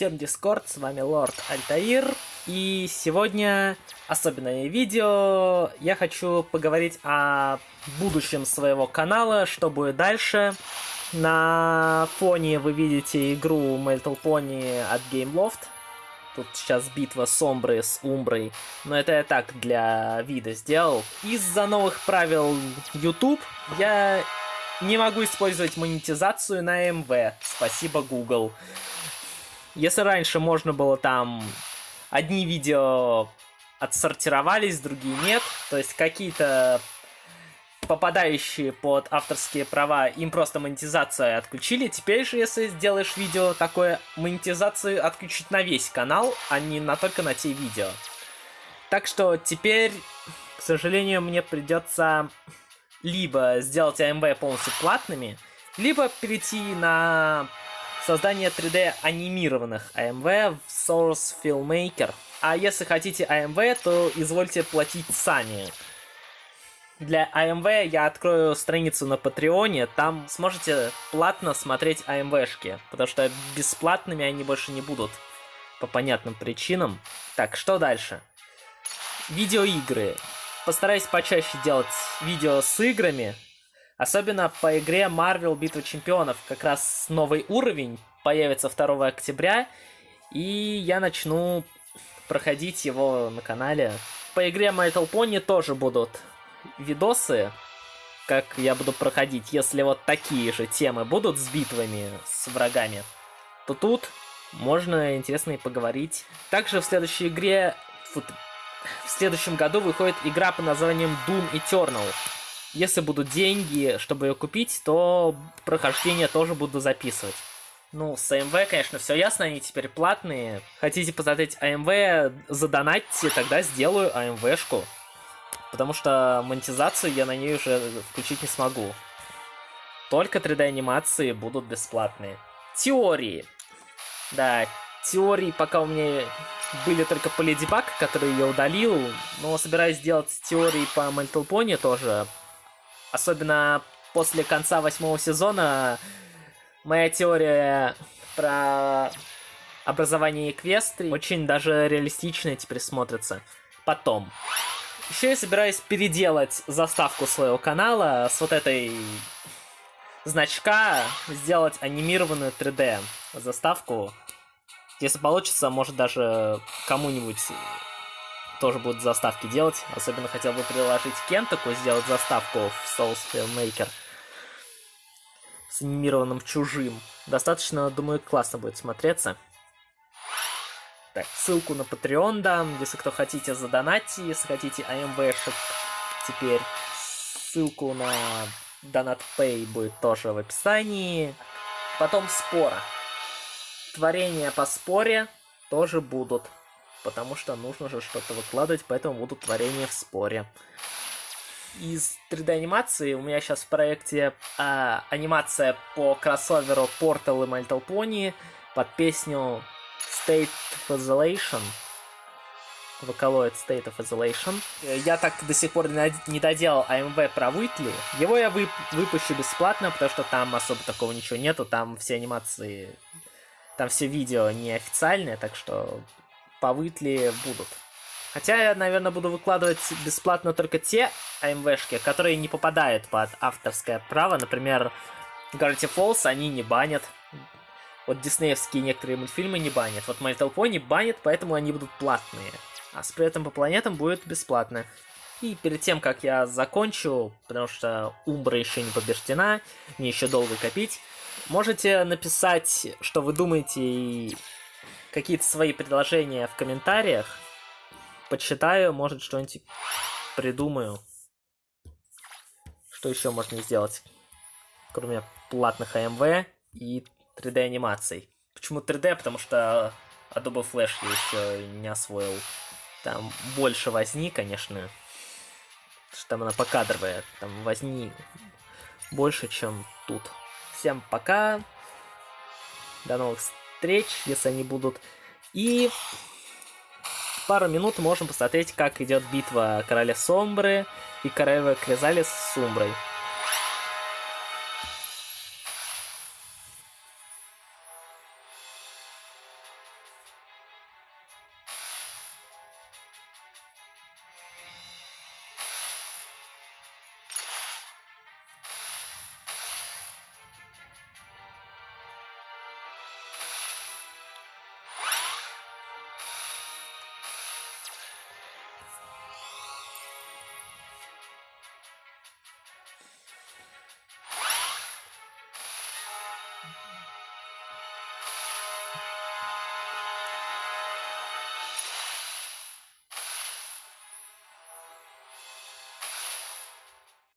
Всем дискорд, с вами Лорд Альтаир. И сегодня особенное видео. Я хочу поговорить о будущем своего канала, что будет дальше. На фоне вы видите игру Little Pony от Gameloft. Тут сейчас битва с Омброй, с Умброй. Но это я так для вида сделал. Из-за новых правил YouTube я не могу использовать монетизацию на МВ. Спасибо, Google. Если раньше можно было там одни видео отсортировались, другие нет, то есть какие-то попадающие под авторские права, им просто монетизацию отключили. Теперь же, если сделаешь видео такое, монетизацию отключить на весь канал, а не на только на те видео. Так что теперь, к сожалению, мне придется либо сделать АМВ полностью платными, либо перейти на создание 3D анимированных AMV в Source Filmmaker. А если хотите AMV, то извольте платить сами. Для AMV я открою страницу на Патреоне, там сможете платно смотреть AMV-шки, потому что бесплатными они больше не будут, по понятным причинам. Так, что дальше? Видеоигры. Постараюсь почаще делать видео с играми, Особенно по игре Marvel Битва Чемпионов. Как раз новый уровень появится 2 октября. И я начну проходить его на канале. По игре My Pony тоже будут видосы, как я буду проходить. Если вот такие же темы будут с битвами с врагами, то тут можно интересно и поговорить. Также в следующей игре... В следующем году выходит игра под названием Doom Eternal. Если будут деньги, чтобы ее купить, то прохождение тоже буду записывать. Ну, с АМВ, конечно, все ясно, они теперь платные. Хотите посмотреть АМВ, задонатьте, тогда сделаю АМВшку. Потому что монетизацию я на ней уже включить не смогу. Только 3D-анимации будут бесплатные. Теории. Да, теории пока у меня были только по Леди Баг, который я удалил. Но собираюсь сделать теории по Little Pony тоже Особенно после конца восьмого сезона моя теория про образование Эквестрии очень даже реалистичная теперь смотрится. Потом. Еще я собираюсь переделать заставку своего канала с вот этой значка, сделать анимированную 3D заставку. Если получится, может даже кому-нибудь тоже будут заставки делать. Особенно хотел бы приложить Кентаку, сделать заставку в Souls Filmmaker с анимированным чужим. Достаточно, думаю, классно будет смотреться. Так, ссылку на Patreon дам, если кто хотите задонатьте, если хотите AMV-шек теперь. Ссылку на Donat Pay будет тоже в описании. Потом спора. Творения по споре тоже будут потому что нужно же что-то выкладывать, поэтому будут творения в споре. Из 3D-анимации у меня сейчас в проекте а, анимация по кроссоверу Portal и My Little Pony под песню State of Isolation. Vocaloid State of Isolation. Я так до сих пор не доделал AMV про Уитли. Его я вып выпущу бесплатно, потому что там особо такого ничего нету. Там все анимации... Там все видео неофициальные, так что по Витли будут. Хотя я, наверное, буду выкладывать бесплатно только те АМВшки, которые не попадают под авторское право. Например, Gravity Falls они не банят. Вот диснеевские некоторые мультфильмы не банят. Вот My Little Pony банят, поэтому они будут платные. А с приветом по планетам будет бесплатно. И перед тем, как я закончу, потому что Умбра еще не побеждена, мне еще долго копить, можете написать, что вы думаете, и какие-то свои предложения в комментариях. Почитаю, может что-нибудь придумаю. Что еще можно сделать? Кроме платных AMV и 3D анимаций. Почему 3D? Потому что Adobe Flash я еще не освоил. Там больше возни, конечно. Потому что там она покадровая. Там возни больше, чем тут. Всем пока. До новых встреч если они будут. И пару минут можем посмотреть, как идет битва короля Сомбры и королевы Кризали с Сумброй.